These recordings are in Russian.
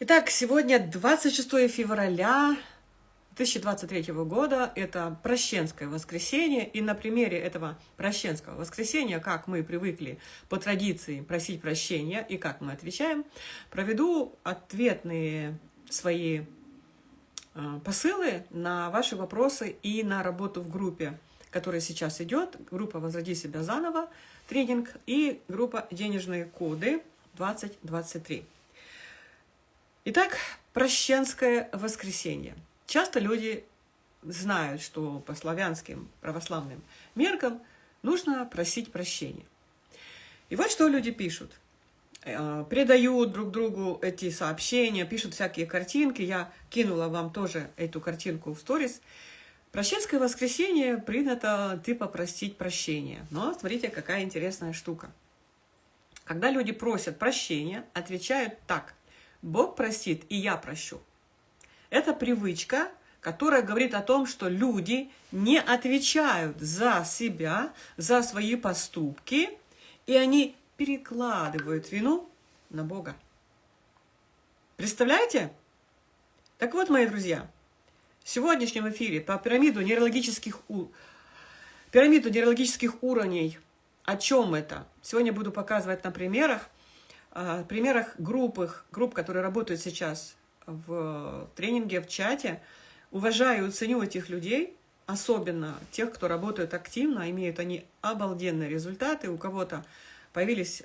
Итак, сегодня 26 февраля 2023 года, это Прощенское воскресенье, и на примере этого Прощенского воскресенья, как мы привыкли по традиции просить прощения и как мы отвечаем, проведу ответные свои э, посылы на ваши вопросы и на работу в группе, которая сейчас идет, группа «Возроди себя заново», тренинг и группа «Денежные коды 2023». Итак, Прощенское воскресенье. Часто люди знают, что по славянским православным меркам нужно просить прощения. И вот что люди пишут. Э, Предают друг другу эти сообщения, пишут всякие картинки. Я кинула вам тоже эту картинку в сторис. Прощенское воскресенье принято типа простить прощение. Но смотрите, какая интересная штука. Когда люди просят прощения, отвечают так – Бог простит, и я прощу. Это привычка, которая говорит о том, что люди не отвечают за себя, за свои поступки, и они перекладывают вину на Бога. Представляете? Так вот, мои друзья, в сегодняшнем эфире по пирамиду нейрологических, у... пирамиду нейрологических уровней, о чем это? Сегодня буду показывать на примерах, примерах групп, групп, которые работают сейчас в тренинге, в чате, уважаю и ценю этих людей, особенно тех, кто работает активно, имеют они обалденные результаты. У кого-то появились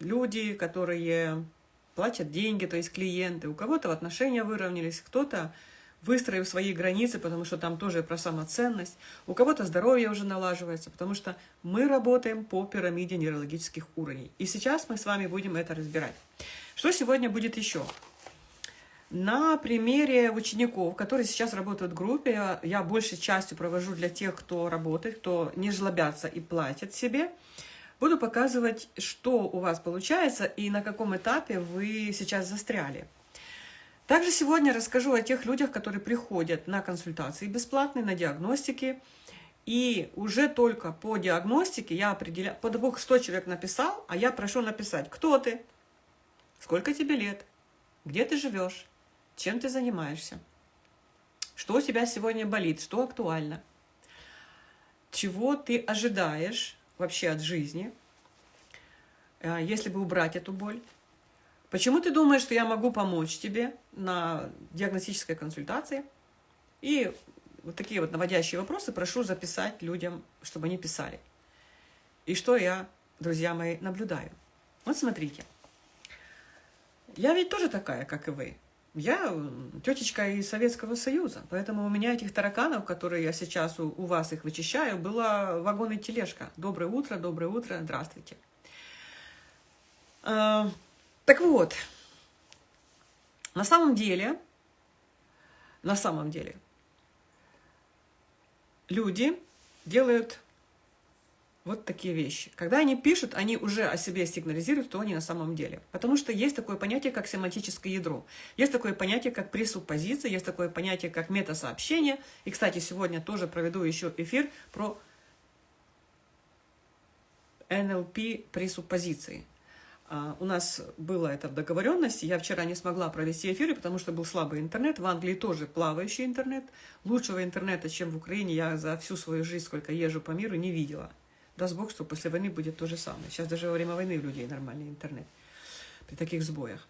люди, которые платят деньги, то есть клиенты, у кого-то отношения выровнялись, кто-то выстроив свои границы, потому что там тоже про самоценность. У кого-то здоровье уже налаживается, потому что мы работаем по пирамиде нейрологических уровней. И сейчас мы с вами будем это разбирать. Что сегодня будет еще? На примере учеников, которые сейчас работают в группе, я большей частью провожу для тех, кто работает, кто не жлобятся и платят себе, буду показывать, что у вас получается и на каком этапе вы сейчас застряли. Также сегодня расскажу о тех людях, которые приходят на консультации бесплатные, на диагностики. И уже только по диагностике я определяю, по того, что человек написал, а я прошу написать, кто ты, сколько тебе лет, где ты живешь, чем ты занимаешься, что у тебя сегодня болит, что актуально, чего ты ожидаешь вообще от жизни, э, если бы убрать эту боль, Почему ты думаешь, что я могу помочь тебе на диагностической консультации? И вот такие вот наводящие вопросы прошу записать людям, чтобы они писали. И что я, друзья мои, наблюдаю. Вот смотрите. Я ведь тоже такая, как и вы. Я тетечка из Советского Союза, поэтому у меня этих тараканов, которые я сейчас у, у вас их вычищаю, была вагон и тележка. Доброе утро, доброе утро, здравствуйте. Так вот, на самом деле, на самом деле, люди делают вот такие вещи. Когда они пишут, они уже о себе сигнализируют, кто они на самом деле. Потому что есть такое понятие, как семантическое ядро. Есть такое понятие, как пресуппозиция, есть такое понятие, как метасообщение. И, кстати, сегодня тоже проведу еще эфир про НЛП пресуппозиции. А, у нас было это в договоренности. Я вчера не смогла провести эфиры, потому что был слабый интернет. В Англии тоже плавающий интернет. Лучшего интернета, чем в Украине, я за всю свою жизнь, сколько езжу по миру, не видела. Даст Бог, что после войны будет то же самое. Сейчас даже во время войны у людей нормальный интернет при таких сбоях.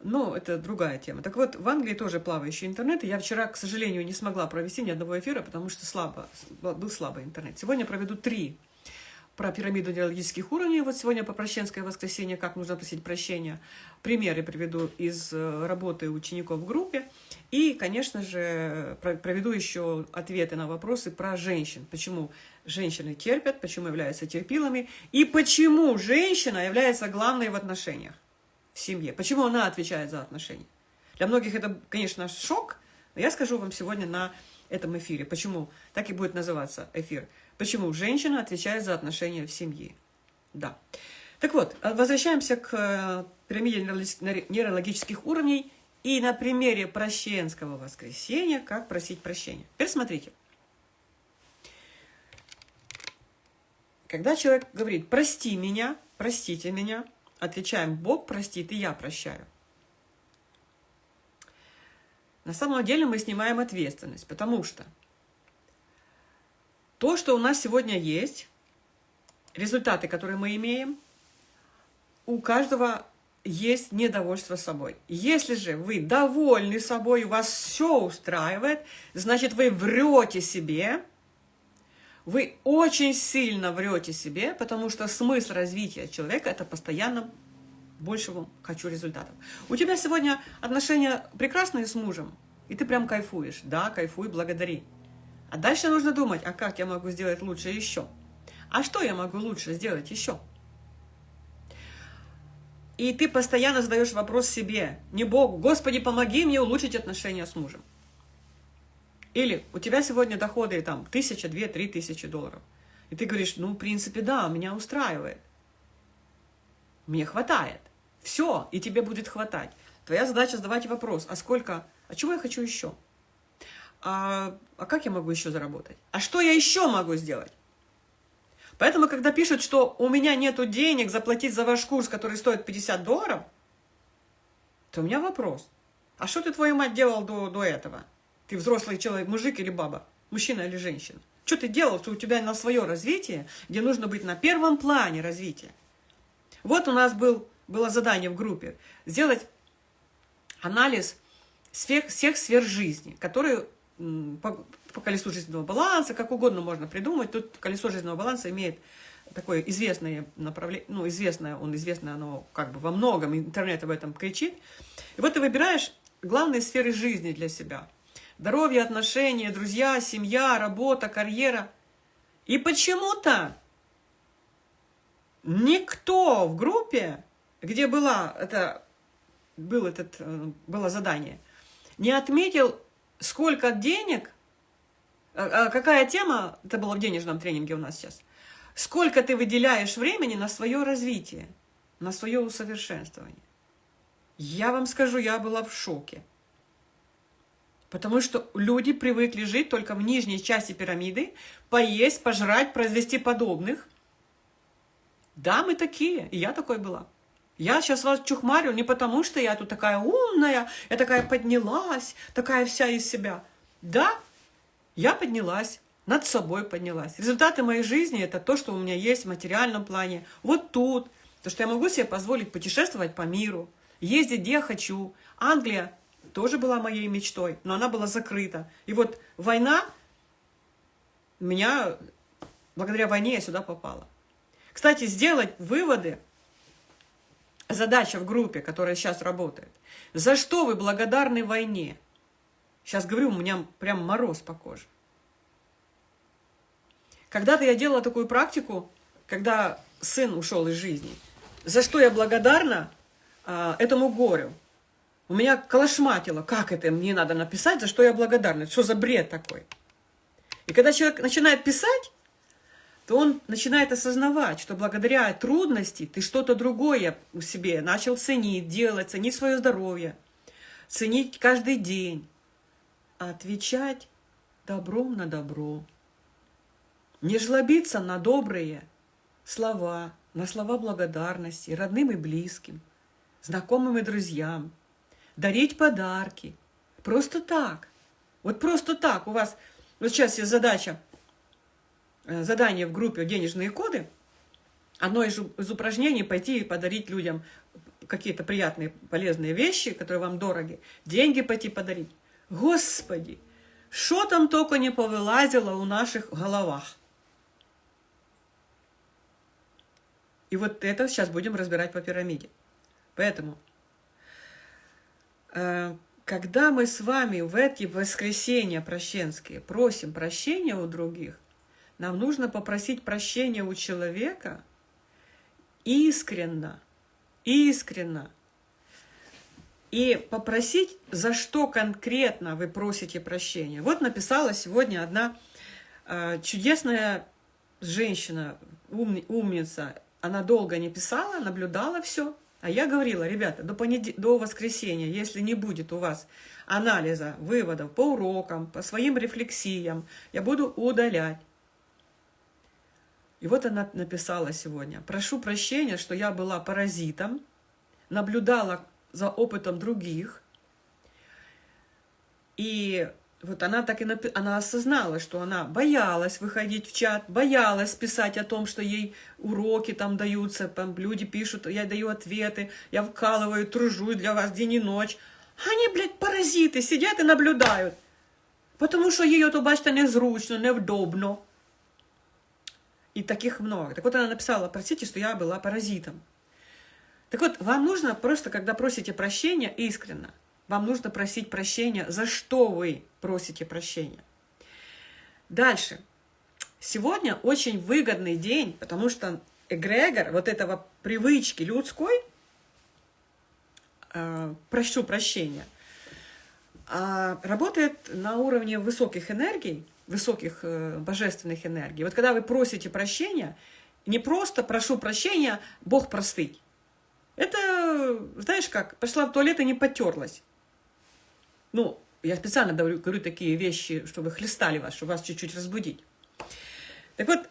Но это другая тема. Так вот, в Англии тоже плавающий интернет. И я вчера, к сожалению, не смогла провести ни одного эфира, потому что слабо, был слабый интернет. Сегодня проведу три про пирамиду нейрологических уровней. Вот сегодня по прощенское воскресенье, как нужно просить прощения. Примеры приведу из э, работы учеников в группе. И, конечно же, проведу еще ответы на вопросы про женщин. Почему женщины терпят, почему являются терпилами, и почему женщина является главной в отношениях в семье. Почему она отвечает за отношения. Для многих это, конечно, шок, но я скажу вам сегодня на этом эфире, почему так и будет называться эфир – Почему женщина отвечает за отношения в семье? Да. Так вот, э, возвращаемся к э, пирамиде нейрологических уровней и на примере прощенского воскресенья, как просить прощения. Теперь смотрите. Когда человек говорит «прости меня», «простите меня», отвечаем «Бог простит, и я прощаю». На самом деле мы снимаем ответственность, потому что то, что у нас сегодня есть, результаты, которые мы имеем, у каждого есть недовольство собой. Если же вы довольны собой, вас все устраивает, значит, вы врете себе, вы очень сильно врете себе, потому что смысл развития человека – это постоянно большего хочу результатов. У тебя сегодня отношения прекрасные с мужем, и ты прям кайфуешь. Да, кайфуй, благодари. А дальше нужно думать, а как я могу сделать лучше еще? А что я могу лучше сделать еще? И ты постоянно задаешь вопрос себе, не Богу, Господи, помоги мне улучшить отношения с мужем. Или у тебя сегодня доходы там тысяча, две, три тысячи долларов. И ты говоришь, ну, в принципе, да, меня устраивает. Мне хватает. Все, и тебе будет хватать. Твоя задача задавать вопрос, а сколько, а чего я хочу еще? А, а как я могу еще заработать? А что я еще могу сделать? Поэтому, когда пишут, что у меня нет денег заплатить за ваш курс, который стоит 50 долларов, то у меня вопрос. А что ты, твою мать, делал до, до этого? Ты взрослый человек, мужик или баба, мужчина или женщина. Что ты делал, что у тебя на свое развитие, где нужно быть на первом плане развития? Вот у нас был, было задание в группе сделать анализ всех, всех сфер жизни, которые по, по колесу жизненного баланса, как угодно можно придумать. Тут колесо жизненного баланса имеет такое известное направление, ну, известное, он известное, оно как бы во многом, интернет об этом кричит. И вот ты выбираешь главные сферы жизни для себя. Здоровье, отношения, друзья, семья, работа, карьера. И почему-то никто в группе, где была это, был этот, э, было задание, не отметил, сколько денег, а, а какая тема, это было в денежном тренинге у нас сейчас, сколько ты выделяешь времени на свое развитие, на свое усовершенствование. Я вам скажу, я была в шоке. Потому что люди привыкли жить только в нижней части пирамиды, поесть, пожрать, произвести подобных. Да, мы такие, и я такой была. Я сейчас вас чухмарю не потому, что я тут такая умная, я такая поднялась, такая вся из себя. Да, я поднялась, над собой поднялась. Результаты моей жизни – это то, что у меня есть в материальном плане. Вот тут, то, что я могу себе позволить путешествовать по миру, ездить где хочу. Англия тоже была моей мечтой, но она была закрыта. И вот война, меня, благодаря войне я сюда попала. Кстати, сделать выводы, задача в группе, которая сейчас работает. За что вы благодарны войне? Сейчас говорю, у меня прям мороз по коже. Когда-то я делала такую практику, когда сын ушел из жизни. За что я благодарна а, этому горю? У меня колошматило, как это мне надо написать, за что я благодарна, что за бред такой. И когда человек начинает писать, то он начинает осознавать, что благодаря трудности ты что-то другое в себе начал ценить, делать, ценить свое здоровье, ценить каждый день, а отвечать добром на добро. Не жлобиться на добрые слова, на слова благодарности родным и близким, знакомым и друзьям – дарить подарки. Просто так. Вот просто так. У вас вот сейчас есть задача, задание в группе «Денежные коды». Одно из, из упражнений – пойти и подарить людям какие-то приятные, полезные вещи, которые вам дороги. Деньги пойти подарить. Господи, что там только не повылазило у наших головах. И вот это сейчас будем разбирать по пирамиде. Поэтому Э, когда мы с вами в эти воскресенья прощенские просим прощения у других, нам нужно попросить прощения у человека искренно, искренно. И попросить, за что конкретно вы просите прощения. Вот написала сегодня одна э, чудесная женщина, ум, умница. Она долго не писала, наблюдала все. А я говорила, ребята, до, понед... до воскресенья, если не будет у вас анализа, выводов по урокам, по своим рефлексиям, я буду удалять. И вот она написала сегодня. Прошу прощения, что я была паразитом, наблюдала за опытом других И вот она так и напи... она осознала, что она боялась выходить в чат, боялась писать о том, что ей уроки там даются, там люди пишут, я даю ответы, я вкалываю, тружусь для вас день и ночь. Они, блядь, паразиты, сидят и наблюдают. Потому що їй то, бачите, незручно, невдобно. И таких много. Так вот она написала, простите, что я была паразитом. Так вот, вам нужно просто, когда просите прощения, искренно, вам нужно просить прощения, за что вы просите прощения. Дальше. Сегодня очень выгодный день, потому что эгрегор вот этого привычки людской, э, прошу прощения, э, работает на уровне высоких энергий, высоких э, божественных энергий. Вот когда вы просите прощения, не просто прошу прощения, Бог простый. Это, знаешь как, пошла в туалет и не потерлась. Ну, я специально говорю, говорю такие вещи, чтобы хлестали вас, чтобы вас чуть-чуть разбудить. Так вот,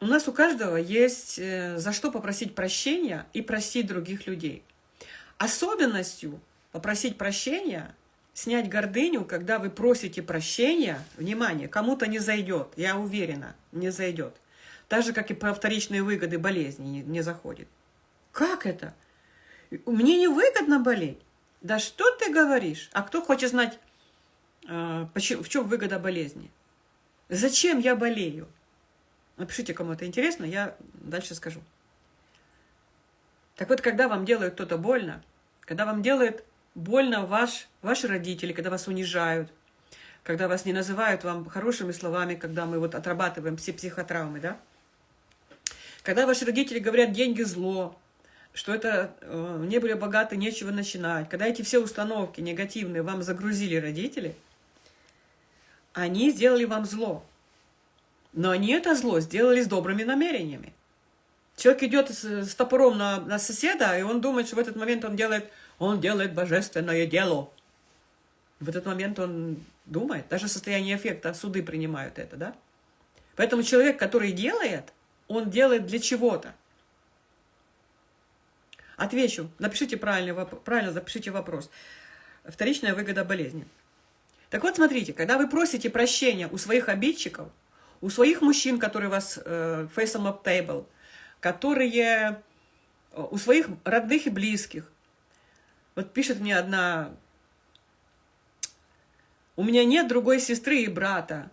у нас у каждого есть э, за что попросить прощения и простить других людей. Особенностью попросить прощения, снять гордыню, когда вы просите прощения, внимание, кому-то не зайдет, я уверена, не зайдет. Так же, как и про вторичные выгоды болезни не, не заходит. Как это? Мне не выгодно болеть. Да что ты говоришь? А кто хочет знать, э, в чем выгода болезни? Зачем я болею? Напишите, кому это интересно, я дальше скажу. Так вот, когда вам делают кто-то больно, когда вам делает больно ваш, ваши родители, когда вас унижают, когда вас не называют вам хорошими словами, когда мы вот отрабатываем все психотравмы, да? Когда ваши родители говорят «деньги – зло», что это э, не были богаты, нечего начинать. Когда эти все установки негативные вам загрузили родители, они сделали вам зло. Но они это зло сделали с добрыми намерениями. Человек идет с, с топором на, на соседа, и он думает, что в этот момент он делает, он делает божественное дело. В этот момент он думает, даже состояние эффекта, суды принимают это, да? Поэтому человек, который делает, он делает для чего-то. Отвечу. Напишите правильно, правильно запишите вопрос. Вторичная выгода болезни. Так вот, смотрите, когда вы просите прощения у своих обидчиков, у своих мужчин, которые вас э, face up table, которые э, у своих родных и близких. Вот пишет мне одна, у меня нет другой сестры и брата.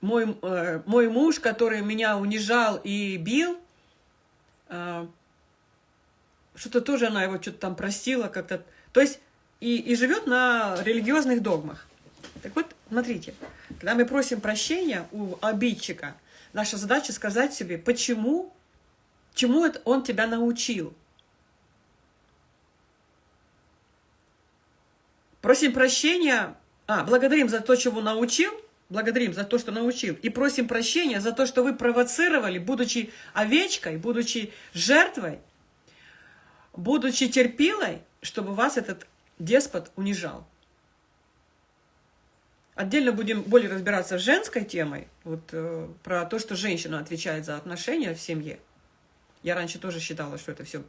Мой, э, мой муж, который меня унижал и бил, э, что-то тоже она его что-то там простила как-то. То есть и, и живет на религиозных догмах. Так вот, смотрите, когда мы просим прощения у обидчика, наша задача сказать себе, почему, чему это он тебя научил. Просим прощения, а, благодарим за то, чего научил, благодарим за то, что научил, и просим прощения за то, что вы провоцировали, будучи овечкой, будучи жертвой, будучи терпилой, чтобы вас этот деспот унижал. Отдельно будем более разбираться с женской темой, вот э, про то, что женщина отвечает за отношения в семье. Я раньше тоже считала, что это все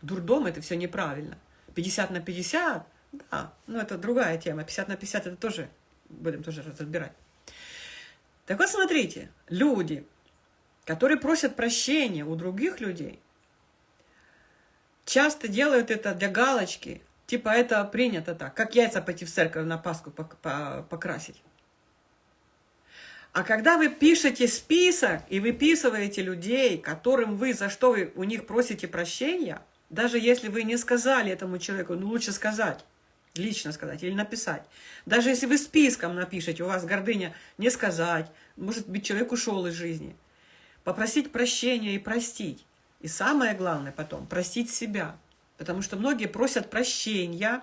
дурдом, это все неправильно. 50 на 50, да, но это другая тема. 50 на 50 это тоже, будем тоже разбирать. Так вот, смотрите, люди, которые просят прощения у других людей, часто делают это для галочки, типа это принято так, как яйца пойти в церковь на Пасху покрасить. А когда вы пишете список и выписываете людей, которым вы, за что вы у них просите прощения, даже если вы не сказали этому человеку, ну лучше сказать, лично сказать или написать. Даже если вы списком напишете, у вас гордыня не сказать, может быть, человек ушел из жизни. Попросить прощения и простить. И самое главное потом, простить себя. Потому что многие просят прощения.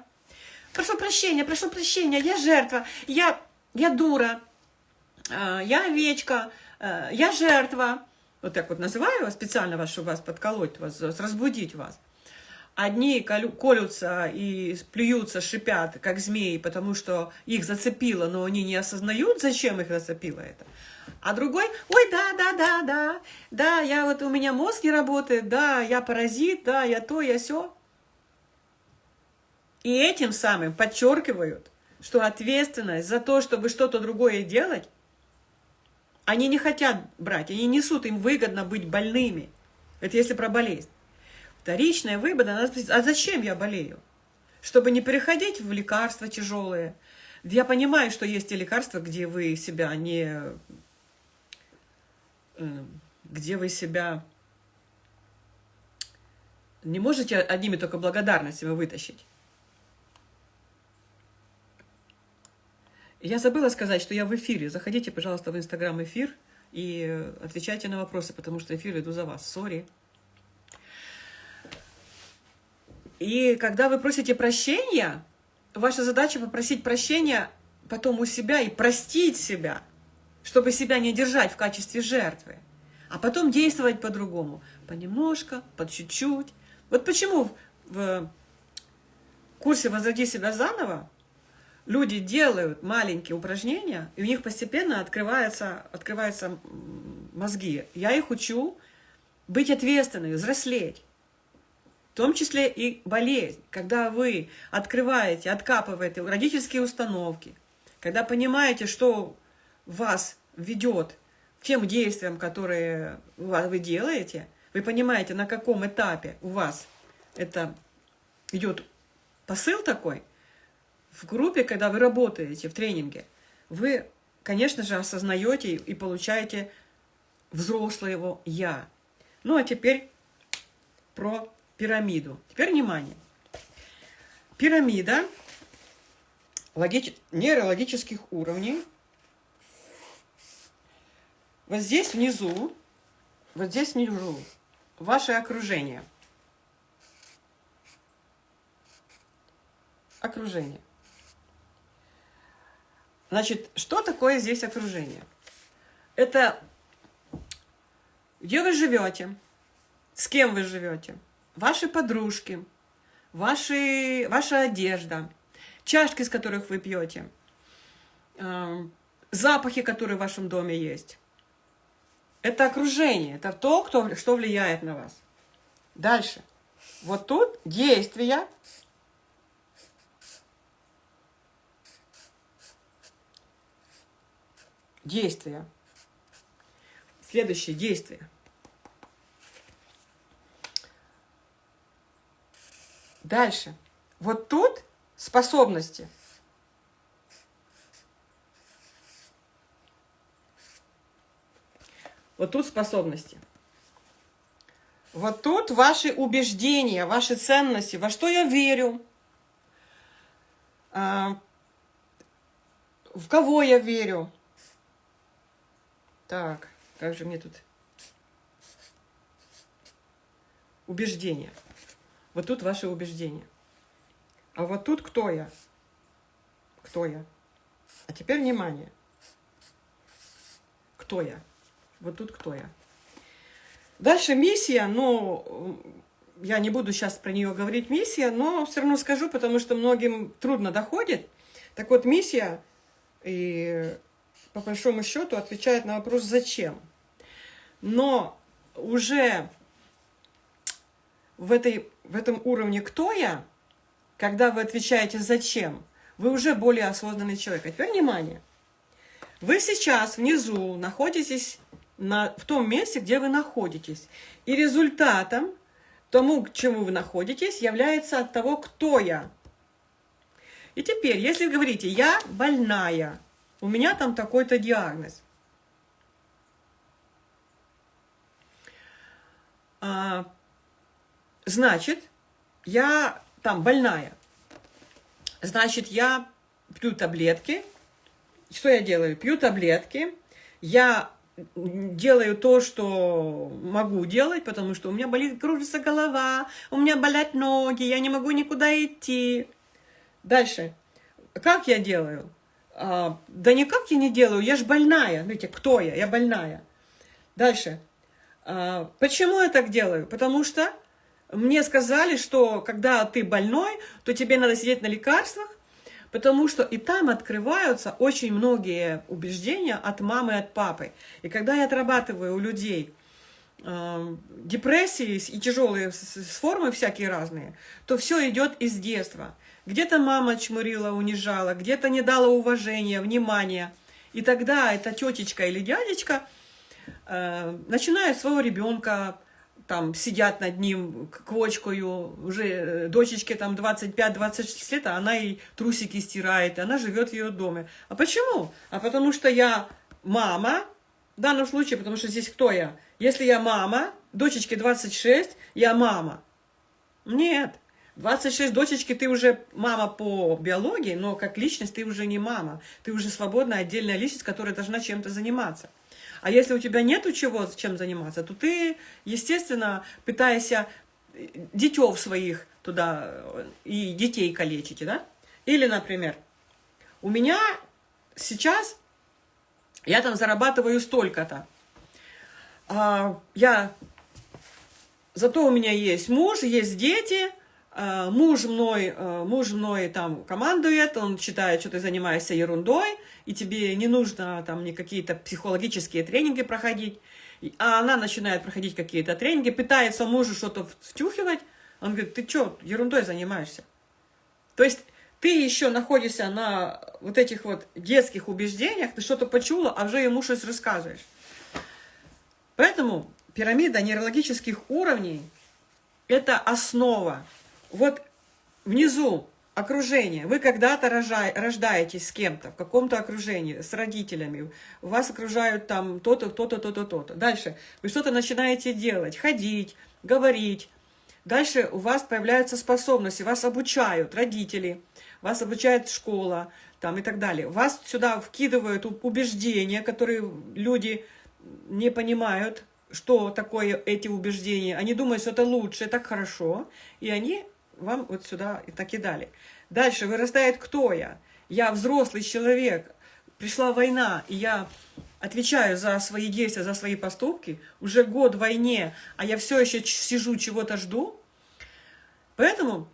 Прошу прощения, прошу прощения, я жертва, я, я дура, а, я овечка, а, я жертва. Вот так вот называю вас специально вас, чтобы вас подколоть, вас, разбудить вас. Одни колются и плюются, шипят, как змеи, потому что их зацепило, но они не осознают, зачем их зацепило это. А другой, ой, да, да, да, да, да, я вот, у меня мозг не работает, да, я паразит, да, я то, я все. И этим самым подчеркивают, что ответственность за то, чтобы что-то другое делать, они не хотят брать, они несут, им выгодно быть больными. Это если про болезнь. Вторичная выгода, а зачем я болею? Чтобы не переходить в лекарства тяжелые. Я понимаю, что есть те лекарства, где вы себя не... Э, где вы себя не можете одними только благодарностями вытащить. Я забыла сказать, что я в эфире. Заходите, пожалуйста, в Инстаграм эфир и отвечайте на вопросы, потому что эфир иду за вас. Сори. И когда вы просите прощения, ваша задача попросить прощения потом у себя и простить себя, чтобы себя не держать в качестве жертвы, а потом действовать по-другому. Понемножко, по чуть-чуть. Вот почему в курсе «Возроди себя заново» люди делают маленькие упражнения, и у них постепенно открываются, открываются мозги. Я их учу быть ответственными, взрослеть. В том числе и болезнь. Когда вы открываете, откапываете родительские установки, когда понимаете, что вас ведет к тем действиям, которые вы делаете, вы понимаете, на каком этапе у вас это идет посыл такой – в группе, когда вы работаете в тренинге, вы, конечно же, осознаете и получаете взрослого «я». Ну, а теперь про пирамиду. Теперь внимание. Пирамида логич... нейрологических уровней. Вот здесь внизу, вот здесь внизу ваше окружение. Окружение. Значит, что такое здесь окружение? Это где вы живете, с кем вы живете, ваши подружки, ваши, ваша одежда, чашки, с которых вы пьете, э, запахи, которые в вашем доме есть. Это окружение, это то, кто, что влияет на вас. Дальше. Вот тут действия, Действия. Следующее действие. Дальше. Вот тут способности. Вот тут способности. Вот тут ваши убеждения, ваши ценности, во что я верю, а, в кого я верю, так, как же мне тут... Убеждения. Вот тут ваши убеждения. А вот тут кто я? Кто я? А теперь внимание. Кто я? Вот тут кто я? Дальше миссия, но я не буду сейчас про нее говорить миссия, но все равно скажу, потому что многим трудно доходит. Так вот, миссия и по большому счету отвечает на вопрос «зачем?». Но уже в, этой, в этом уровне «кто я?», когда вы отвечаете «зачем?», вы уже более осознанный человек. А теперь внимание. Вы сейчас внизу находитесь на, в том месте, где вы находитесь. И результатом тому, к чему вы находитесь, является от того, кто я. И теперь, если говорите «я больная», у меня там такой-то диагноз. А, значит, я там больная. Значит, я пью таблетки. Что я делаю? Пью таблетки. Я делаю то, что могу делать, потому что у меня болит, кружится голова, у меня болят ноги, я не могу никуда идти. Дальше. Как я делаю? А, да никак я не делаю, я же больная. Видите, кто я? Я больная. Дальше. А, почему я так делаю? Потому что мне сказали, что когда ты больной, то тебе надо сидеть на лекарствах, потому что и там открываются очень многие убеждения от мамы и от папы. И когда я отрабатываю у людей э, депрессии и тяжелые формы всякие разные, то все идет из детства. Где-то мама чмырила, унижала, где-то не дала уважения, внимания. И тогда эта тетечка или дядечка э, начинают своего ребенка там сидят над ним квочкою, уже э, дочечке там 25-26 лет, а она и трусики стирает, и она живет в ее доме. А почему? А потому что я мама, в данном случае, потому что здесь кто я? Если я мама, дочечке 26, я мама. Нет, 26 дочечки, ты уже мама по биологии, но как личность ты уже не мама. Ты уже свободная, отдельная личность, которая должна чем-то заниматься. А если у тебя нету чего, чем заниматься, то ты, естественно, пытаешься э, детев своих туда э, и детей калечить, да? Или, например, у меня сейчас, я там зарабатываю столько-то, а, я, зато у меня есть муж, есть дети, муж мной, а, муж мной там командует, он считает, что ты занимаешься ерундой, и тебе не нужно там не какие-то психологические тренинги проходить, а она начинает проходить какие-то тренинги, пытается мужу что-то втюхивать, он говорит, ты что, ерундой занимаешься? То есть ты еще находишься на вот этих вот детских убеждениях, ты что-то почула, а уже ему что-то рассказываешь. Поэтому пирамида нейрологических уровней – это основа вот внизу окружение. Вы когда-то рождаетесь с кем-то, в каком-то окружении, с родителями. Вас окружают там то-то, то-то, то-то, то-то. Дальше вы что-то начинаете делать, ходить, говорить. Дальше у вас появляются способности, вас обучают родители, вас обучает школа там, и так далее. Вас сюда вкидывают убеждения, которые люди не понимают, что такое эти убеждения. Они думают, что это лучше, так хорошо, и они вам вот сюда и так и дали. Дальше вырастает кто я? Я взрослый человек, пришла война, и я отвечаю за свои действия, за свои поступки, уже год в войне, а я все еще сижу, чего-то жду. Поэтому,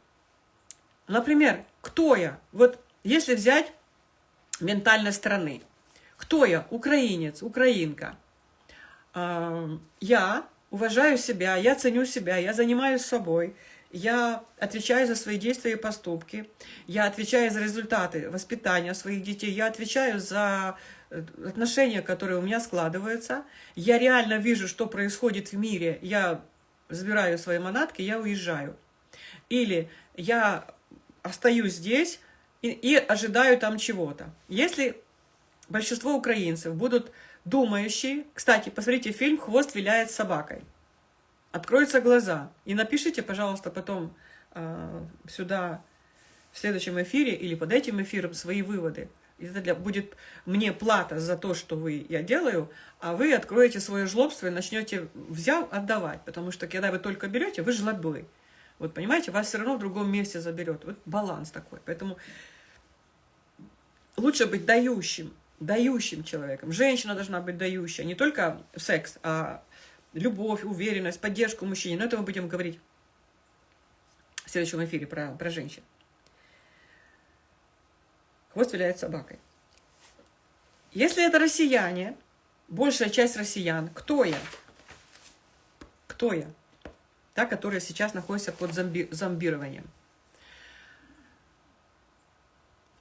например, кто я? Вот если взять ментальной страны, кто я? Украинец, украинка. Я уважаю себя, я ценю себя, я занимаюсь собой, я отвечаю за свои действия и поступки, я отвечаю за результаты воспитания своих детей, я отвечаю за э, отношения, которые у меня складываются, я реально вижу, что происходит в мире, я забираю свои манатки, я уезжаю. Или я остаюсь здесь и, и ожидаю там чего-то. Если большинство украинцев будут думающие, кстати, посмотрите фильм «Хвост виляет собакой», откроются глаза. И напишите, пожалуйста, потом э, сюда в следующем эфире или под этим эфиром свои выводы. Это для, будет мне плата за то, что вы, я делаю, а вы откроете свое жлобство и начнете взял отдавать. Потому что когда вы только берете, вы жлобы. Вот понимаете, вас все равно в другом месте заберет. Вот баланс такой. Поэтому лучше быть дающим, дающим человеком. Женщина должна быть дающая, не только секс, а любовь, уверенность, поддержку мужчине. Но это мы будем говорить в следующем эфире про, про женщин. Хвост виляет собакой. Если это россияне, большая часть россиян, кто я? Кто я? Та, которая сейчас находится под зомби зомбированием.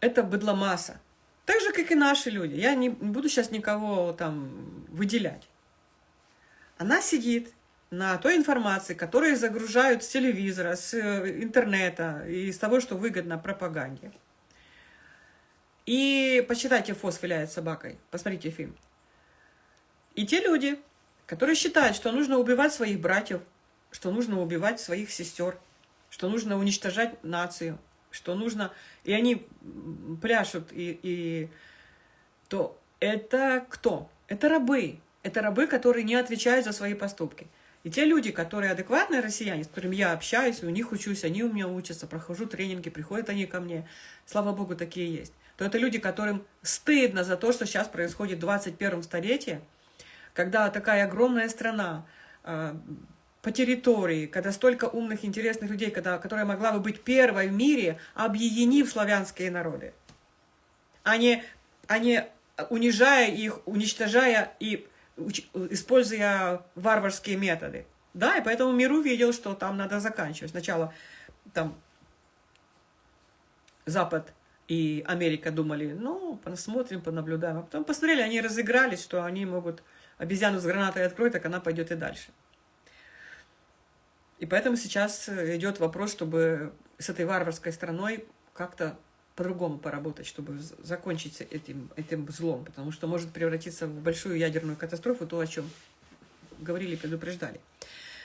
Это быдломасса. Так же, как и наши люди. Я не буду сейчас никого там выделять. Она сидит на той информации, которую загружают с телевизора, с э, интернета и с того, что выгодно пропаганде. И почитайте «Фос виляет собакой», посмотрите фильм. И те люди, которые считают, что нужно убивать своих братьев, что нужно убивать своих сестер, что нужно уничтожать нацию, что нужно... И они пляшут, и, и... то это кто? Это рабы. Это рабы, которые не отвечают за свои поступки. И те люди, которые адекватные россияне, с которыми я общаюсь, у них учусь, они у меня учатся, прохожу тренинги, приходят они ко мне, слава богу, такие есть, то это люди, которым стыдно за то, что сейчас происходит в 21 столетии, когда такая огромная страна э, по территории, когда столько умных, интересных людей, когда, которая могла бы быть первой в мире, объединив славянские народы, а не, а не унижая их, уничтожая и используя варварские методы. Да, и поэтому мир увидел, что там надо заканчивать. Сначала там Запад и Америка думали, ну, посмотрим, понаблюдаем. А потом посмотрели, они разыгрались, что они могут обезьяну с гранатой откроют, так она пойдет и дальше. И поэтому сейчас идет вопрос, чтобы с этой варварской страной как-то по-другому поработать, чтобы закончить этим, этим злом, потому что может превратиться в большую ядерную катастрофу, то, о чем говорили, предупреждали.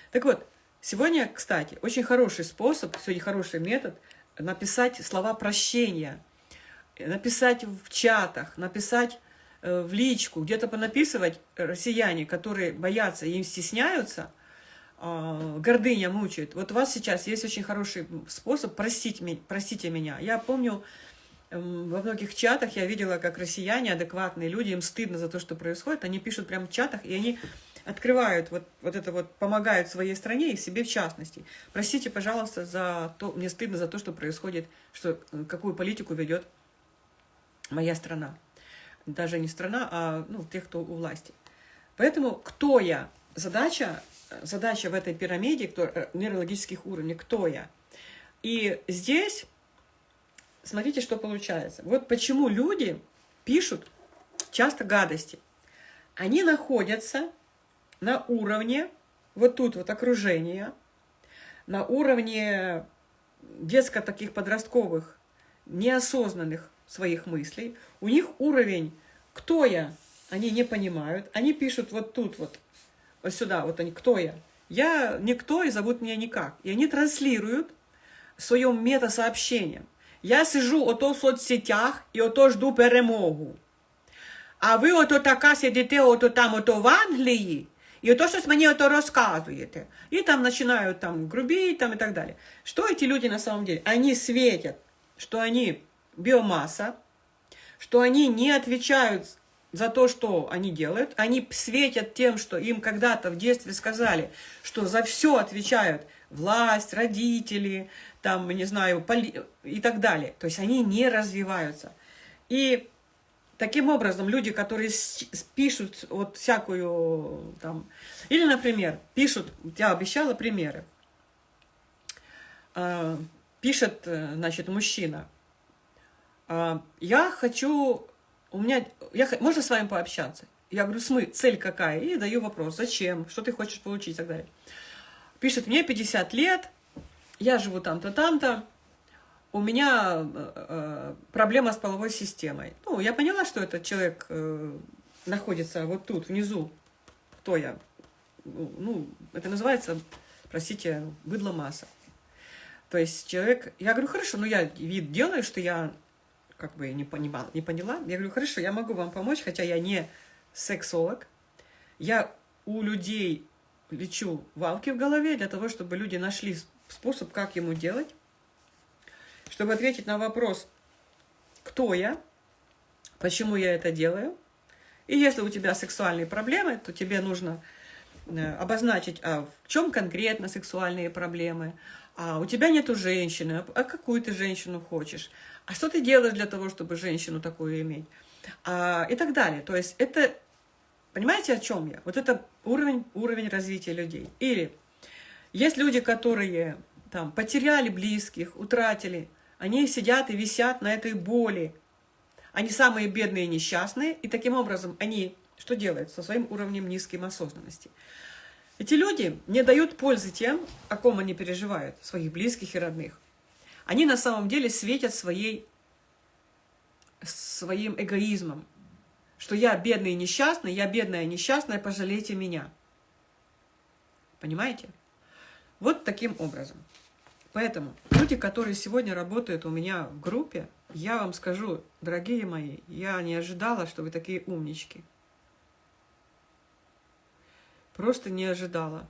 Так вот, сегодня, кстати, очень хороший способ, сегодня хороший метод написать слова прощения, написать в чатах, написать э, в личку, где-то понаписывать россияне, которые боятся и им стесняются, гордыня мучает. Вот у вас сейчас есть очень хороший способ простить, простите меня. Я помню, эм, во многих чатах я видела, как россияне, адекватные люди, им стыдно за то, что происходит, они пишут прямо в чатах, и они открывают вот, вот это вот, помогают своей стране и себе в частности. Простите, пожалуйста, за то, мне стыдно за то, что происходит, что, э, какую политику ведет моя страна. Даже не страна, а ну, тех, кто у власти. Поэтому кто я? Задача, задача в этой пирамиде кто, э, нейрологических уровней, кто я? И здесь, смотрите, что получается. Вот почему люди пишут часто гадости. Они находятся на уровне, вот тут вот окружения, на уровне детско таких подростковых, неосознанных своих мыслей. У них уровень «кто я?» они не понимают. Они пишут вот тут вот сюда, вот они «кто я?» Я никто и зовут меня никак. И они транслируют в своем метасообщением. Я сижу ото в соцсетях і ото жду перемогу. А ви ото така сидите ото там ото в Англії, и то, что мне это рассказываете. И там начинают там грубить там, и так далее. Что эти люди на самом деле? Они светят, что они биомасса, что они не отвечают за то, что они делают. Они светят тем, что им когда-то в детстве сказали, что за все отвечают власть, родители, там, не знаю, поли... и так далее. То есть они не развиваются. И Таким образом, люди, которые пишут вот всякую там... Или, например, пишут, я обещала примеры. А, пишет, э, значит, мужчина. А, я хочу... У меня... Я, можно с вами пообщаться? Я говорю, смы, цель какая? И даю вопрос, зачем, что ты хочешь получить и так далее. Пишет, мне 50 лет, я живу там-то, там-то, у меня э, э, проблема с половой системой. Ну, я поняла, что этот человек э, находится вот тут, внизу. Кто я? Ну, это называется, простите, быдло масса. То есть человек... Я говорю, хорошо, ну я вид делаю, что я как бы не понимала, не поняла. Я говорю, хорошо, я могу вам помочь, хотя я не сексолог. Я у людей лечу валки в голове для того, чтобы люди нашли способ, как ему делать чтобы ответить на вопрос, кто я, почему я это делаю. И если у тебя сексуальные проблемы, то тебе нужно э, обозначить, а в чем конкретно сексуальные проблемы, а у тебя нету женщины, а какую ты женщину хочешь, а что ты делаешь для того, чтобы женщину такую иметь, а, и так далее. То есть это, понимаете, о чем я? Вот это уровень, уровень развития людей. Или есть люди, которые там потеряли близких, утратили, они сидят и висят на этой боли. Они самые бедные и несчастные, и таким образом они что делают со своим уровнем низкой осознанности? Эти люди не дают пользы тем, о ком они переживают, своих близких и родных. Они на самом деле светят своей, своим эгоизмом, что я бедный и несчастный, я бедная и несчастная, пожалейте меня. Понимаете? Вот таким образом. Поэтому люди, которые сегодня работают у меня в группе, я вам скажу, дорогие мои, я не ожидала, что вы такие умнички. Просто не ожидала.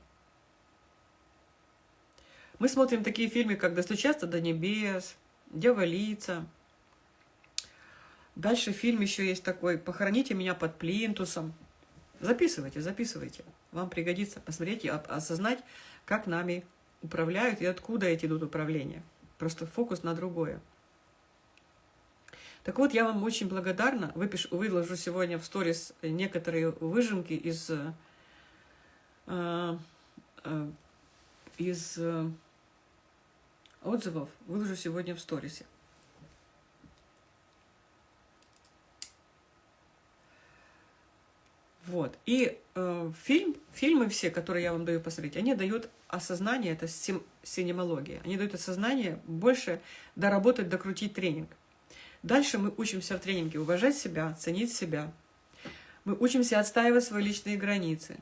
Мы смотрим такие фильмы, как «Достучаться до небес», «Дьяволица». Дальше фильм еще есть такой «Похороните меня под плинтусом». Записывайте, записывайте. Вам пригодится посмотреть и осознать, как нами управляют и откуда эти идут управления. Просто фокус на другое. Так вот, я вам очень благодарна. Выпишу, выложу сегодня в сторис некоторые выжимки из, э, из э, отзывов. Выложу сегодня в сторисе. Вот. И э, фильм, фильмы все, которые я вам даю посмотреть, они дают осознание, это сим, синемология, они дают осознание больше доработать, докрутить тренинг. Дальше мы учимся в тренинге уважать себя, ценить себя. Мы учимся отстаивать свои личные границы.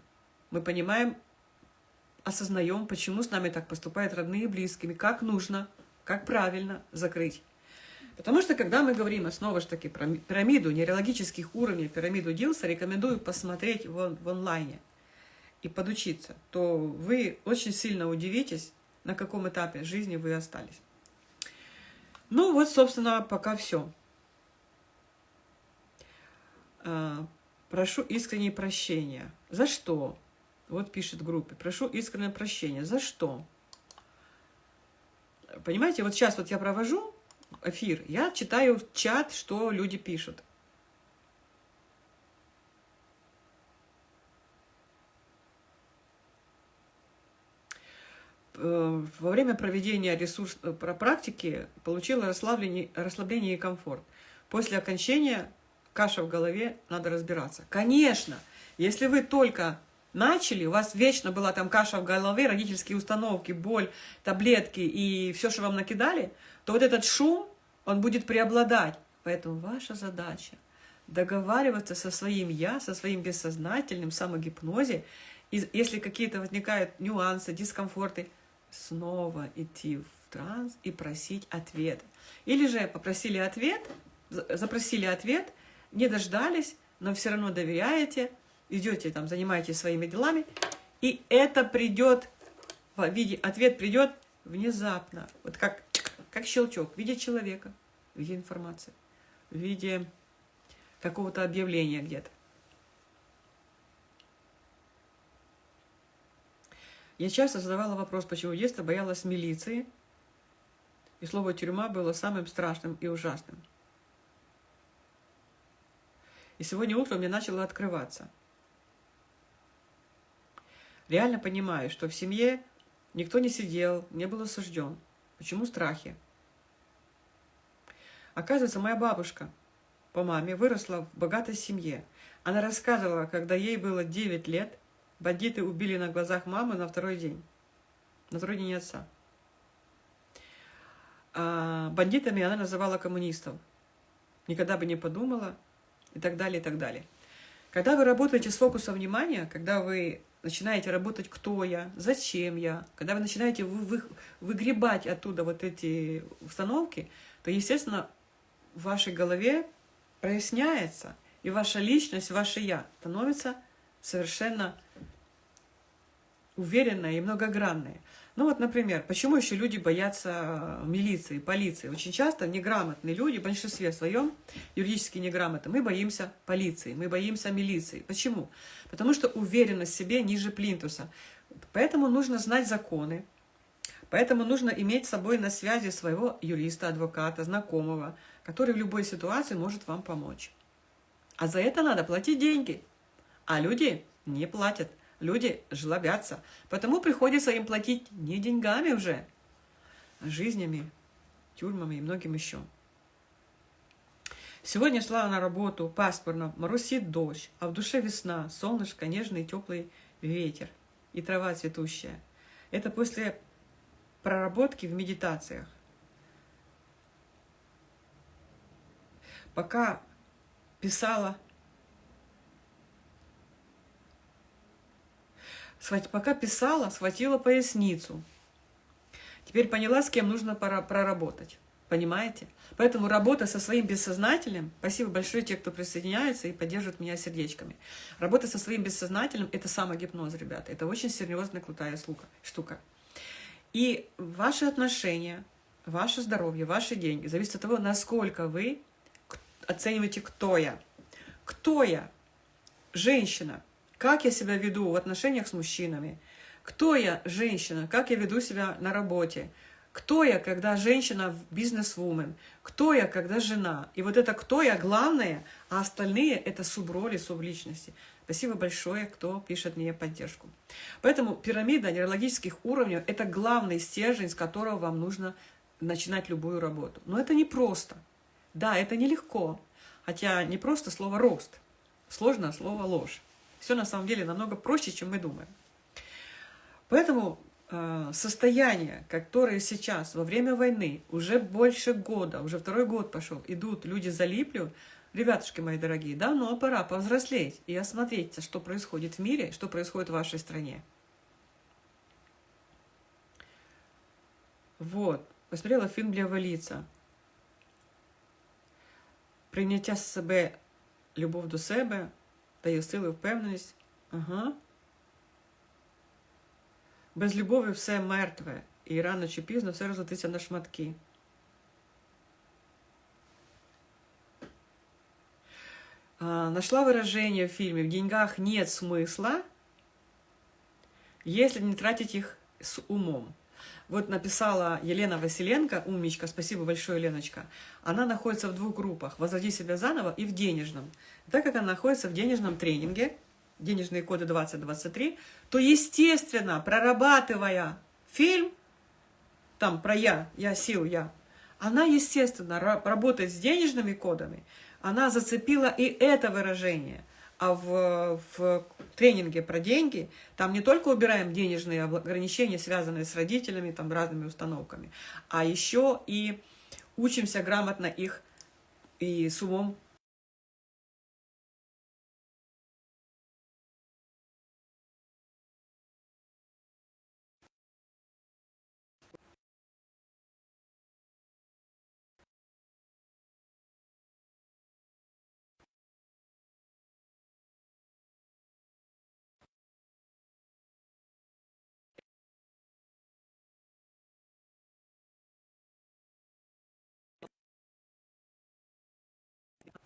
Мы понимаем, осознаем, почему с нами так поступают родные и близкими, как нужно, как правильно закрыть. Потому что, когда мы говорим, снова же таки, про пирамиду нейрологических уровней, пирамиду Дилса, рекомендую посмотреть в, в онлайне и подучиться, то вы очень сильно удивитесь, на каком этапе жизни вы остались. Ну вот, собственно, пока все. А, прошу искреннее прощения. За что? Вот пишет в группе. Прошу искреннее прощения. За что? Понимаете, вот сейчас вот я провожу эфир, я читаю чат, что люди пишут. Э, во время проведения ресурс, э, практики получила расслабление, расслабление и комфорт. После окончания каша в голове, надо разбираться. Конечно, если вы только начали, у вас вечно была там каша в голове, родительские установки, боль, таблетки и все, что вам накидали, то вот этот шум, он будет преобладать. Поэтому ваша задача договариваться со своим «я», со своим бессознательным самогипнозе, и если какие-то возникают нюансы, дискомфорты – снова идти в транс и просить ответ. Или же попросили ответ, запросили ответ, не дождались, но все равно доверяете, идете там, занимаетесь своими делами, и это придет в виде, ответ придет внезапно, вот как, как щелчок, в виде человека, в виде информации, в виде какого-то объявления где-то. Я часто задавала вопрос, почему в детстве боялась милиции, и слово «тюрьма» было самым страшным и ужасным. И сегодня утром мне начало открываться. Реально понимаю, что в семье никто не сидел, не был осужден. Почему страхи? Оказывается, моя бабушка по маме выросла в богатой семье. Она рассказывала, когда ей было 9 лет, Бандиты убили на глазах мамы на второй день. На второй день отца. А бандитами она называла коммунистов. Никогда бы не подумала. И так далее, и так далее. Когда вы работаете с фокусом внимания, когда вы начинаете работать «кто я?», «зачем я?», когда вы начинаете вы, вы, выгребать оттуда вот эти установки, то, естественно, в вашей голове проясняется, и ваша личность, ваше «я» становится совершенно уверенная и многогранная. Ну вот, например, почему еще люди боятся э, милиции, полиции? Очень часто неграмотные люди, в большинстве своем, юридически неграмотные, мы боимся полиции, мы боимся милиции. Почему? Потому что уверенность в себе ниже плинтуса. Поэтому нужно знать законы, поэтому нужно иметь с собой на связи своего юриста, адвоката, знакомого, который в любой ситуации может вам помочь. А за это надо платить деньги. А люди не платят люди жлобятся. Потому приходится им платить не деньгами уже, а жизнями, тюрьмами и многим еще. Сегодня шла на работу пасмурно, моросит дождь, а в душе весна, солнышко, нежный теплый ветер и трава цветущая. Это после проработки в медитациях. Пока писала Пока писала, схватила поясницу. Теперь поняла, с кем нужно проработать. Понимаете? Поэтому работа со своим бессознательным, спасибо большое те, кто присоединяется и поддерживает меня сердечками. Работа со своим бессознательным – это самогипноз, ребята. Это очень серьезная, крутая штука. И ваши отношения, ваше здоровье, ваши деньги зависят от того, насколько вы оцениваете, кто я. Кто я? Женщина – как я себя веду в отношениях с мужчинами, кто я, женщина, как я веду себя на работе, Кто я, когда женщина бизнес-вумен? Кто я, когда жена? И вот это кто я главное, а остальные это суброли, субличности. Спасибо большое, кто пишет мне поддержку. Поэтому пирамида нейрологических уровней – это главный стержень, с которого вам нужно начинать любую работу. Но это не просто. Да, это нелегко. Хотя не просто слово «рост». Сложно слово «ложь». Все на самом деле намного проще, чем мы думаем. Поэтому э, состояние, которое сейчас во время войны, уже больше года, уже второй год пошел, идут люди залипли, ребятушки мои дорогие, давно пора повзрослеть и осмотреться, что происходит в мире, что происходит в вашей стране. Вот, посмотрела фильм для лица. Прийняття себе, любов до себе, дає сили, впевненість. Ага. Без любові все мертве. І рано чи пізно все розлетиться на шматки. А, нашла выражение в фильме «В деньгах нет смысла, если не тратить их с умом». Вот написала Елена Василенко, умничка, спасибо большое, Леночка. Она находится в двух группах, «Возроди себя заново» и в денежном. Так как она находится в денежном тренинге, денежные коды 2023, то, естественно, прорабатывая фильм, там про «я», «я сил», «я», она, естественно, работает с денежными кодами, она зацепила и это выражение – а в, в тренинге про деньги там не только убираем денежные ограничения, связанные с родителями, там разными установками, а еще и учимся грамотно их и с умом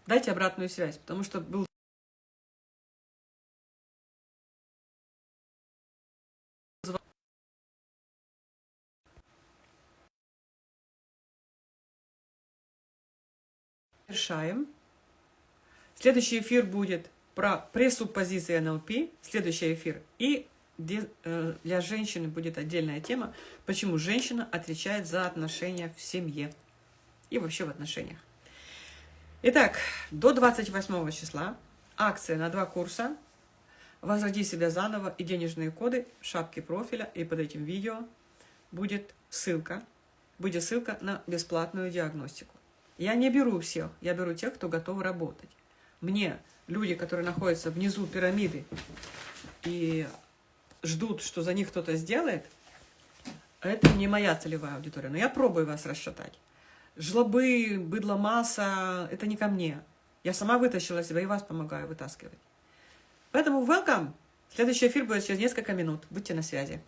Дайте обратную связь, потому что был Решаем. Следующий эфир будет про пресуппозиции НЛП, следующий эфир. И э, для женщины будет отдельная тема, почему женщина отвечает за отношения в семье и вообще в отношениях. Итак, до 28 числа акция на два курса «Возроди себя заново» и денежные коды в шапке профиля. И под этим видео будет ссылка, будет ссылка на бесплатную диагностику. Я не беру всех, я беру тех, кто готов работать. Мне люди, которые находятся внизу пирамиды и ждут, что за них кто-то сделает, это не моя целевая аудитория. Но я пробую вас расшатать жлобы, быдло масса, это не ко мне. Я сама вытащила себя и вас помогаю вытаскивать. Поэтому welcome! Следующий эфир будет через несколько минут. Будьте на связи.